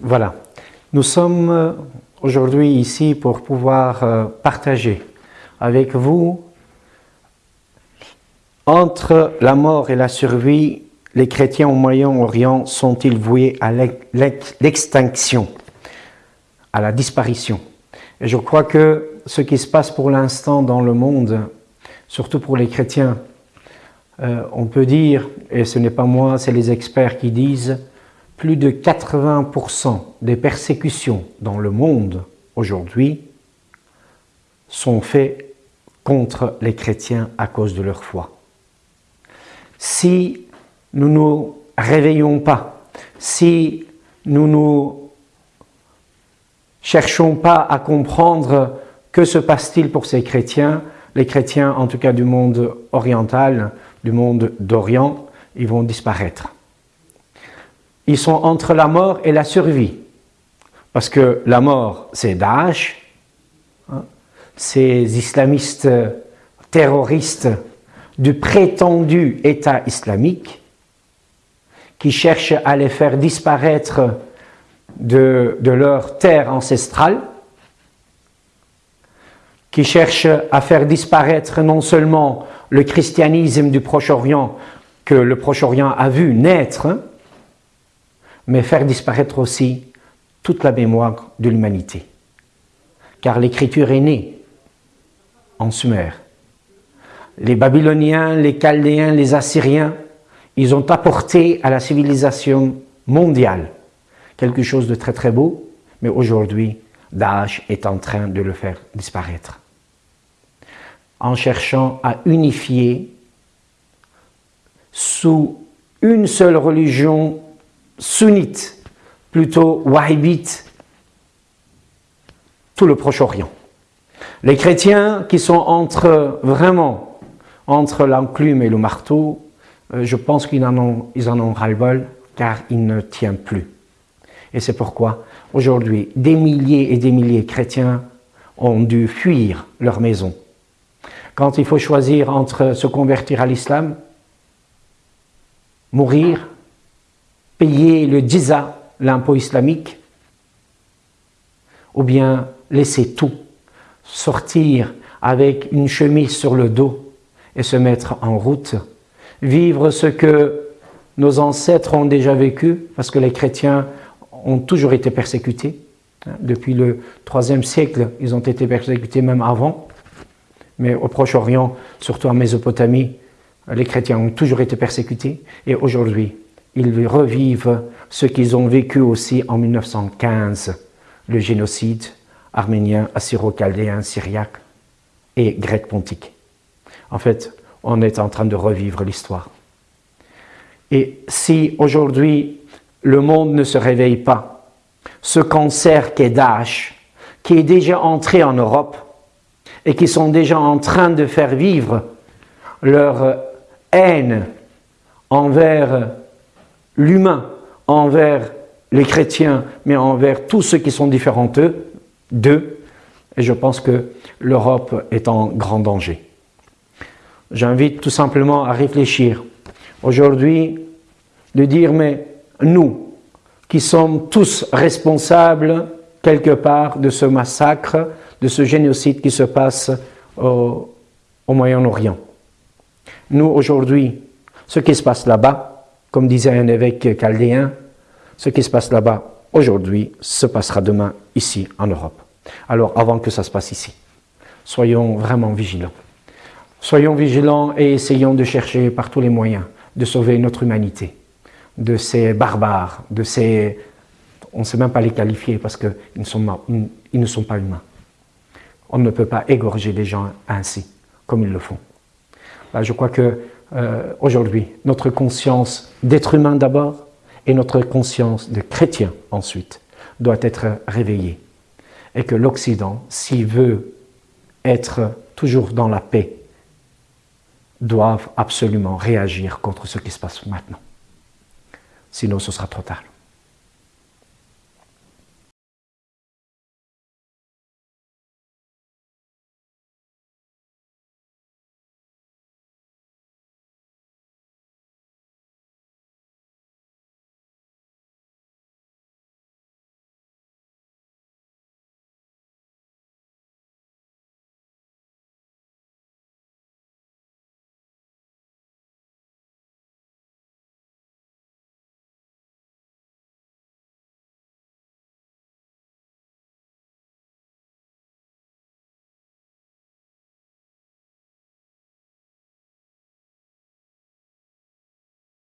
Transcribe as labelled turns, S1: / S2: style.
S1: Voilà. Nous sommes euh, aujourd'hui ici pour pouvoir euh, partager avec vous entre la mort et la survie, les chrétiens au Moyen-Orient sont-ils voués à l'extinction, à la disparition? Et je crois que ce qui se passe pour l'instant dans le monde, surtout pour les chrétiens, euh, on peut dire, et ce n'est pas moi, c'est les experts qui disent, plus de 80% des persécutions dans le monde aujourd'hui sont faites contre les chrétiens à cause de leur foi. Si nous ne nous réveillons pas, si nous ne cherchons pas à comprendre que se passe-t-il pour ces chrétiens, les chrétiens en tout cas du monde oriental, du monde d'Orient, ils vont disparaître. Ils sont entre la mort et la survie. Parce que la mort, c'est Daesh, hein, ces islamistes terroristes du prétendu État islamique, qui cherchent à les faire disparaître de, de leur terre ancestrale, qui cherchent à faire disparaître non seulement le christianisme du Proche-Orient que le Proche-Orient a vu naître, mais faire disparaître aussi toute la mémoire de l'humanité. Car l'écriture est née en Sumer. Les Babyloniens, les Chaldéens, les Assyriens, ils ont apporté à la civilisation mondiale quelque chose de très très beau, mais aujourd'hui, Daesh est en train de le faire disparaître en cherchant à unifier sous une seule religion sunnite, plutôt wahhabite, tout le Proche-Orient. Les chrétiens qui sont entre, vraiment, entre l'enclume et le marteau, euh, je pense qu'ils en ont, ils en ont ras-le-bol, car ils ne tiennent plus. Et c'est pourquoi, aujourd'hui, des milliers et des milliers de chrétiens ont dû fuir leur maison quand il faut choisir entre se convertir à l'islam, mourir, payer le djiza, l'impôt islamique, ou bien laisser tout, sortir avec une chemise sur le dos et se mettre en route, vivre ce que nos ancêtres ont déjà vécu, parce que les chrétiens ont toujours été persécutés. Depuis le troisième siècle, ils ont été persécutés même avant mais au Proche-Orient, surtout en Mésopotamie, les chrétiens ont toujours été persécutés et aujourd'hui, ils revivent ce qu'ils ont vécu aussi en 1915, le génocide arménien, assyro-chaldéen, syriaque et grec-pontique. En fait, on est en train de revivre l'histoire. Et si aujourd'hui le monde ne se réveille pas, ce cancer qu'est Daesh, qui est déjà entré en Europe, et qui sont déjà en train de faire vivre leur haine envers l'humain, envers les chrétiens, mais envers tous ceux qui sont différents d'eux, et je pense que l'Europe est en grand danger. J'invite tout simplement à réfléchir aujourd'hui, de dire, mais nous, qui sommes tous responsables quelque part de ce massacre, de ce génocide qui se passe au, Moyen-Orient. Nous, aujourd'hui, ce qui se passe là-bas, comme disait un évêque chaldéen, ce qui se passe là-bas aujourd'hui se passera demain ici en Europe. Alors, avant que ça se passe ici, soyons vraiment vigilants. Soyons vigilants et essayons de chercher par tous les moyens de sauver notre humanité de ces barbares, de ces... On ne sait même pas les qualifier parce qu'ils ne, ne sont pas humains. On ne peut pas égorger les gens ainsi, comme ils le font. je crois que euh, aujourd'hui, notre conscience d'être humain d'abord et notre conscience de chrétien ensuite doit être réveillée. Et que l'Occident, s'il veut être toujours dans la paix, doit absolument réagir contre ce qui se passe maintenant. Sinon, ce sera trop tard.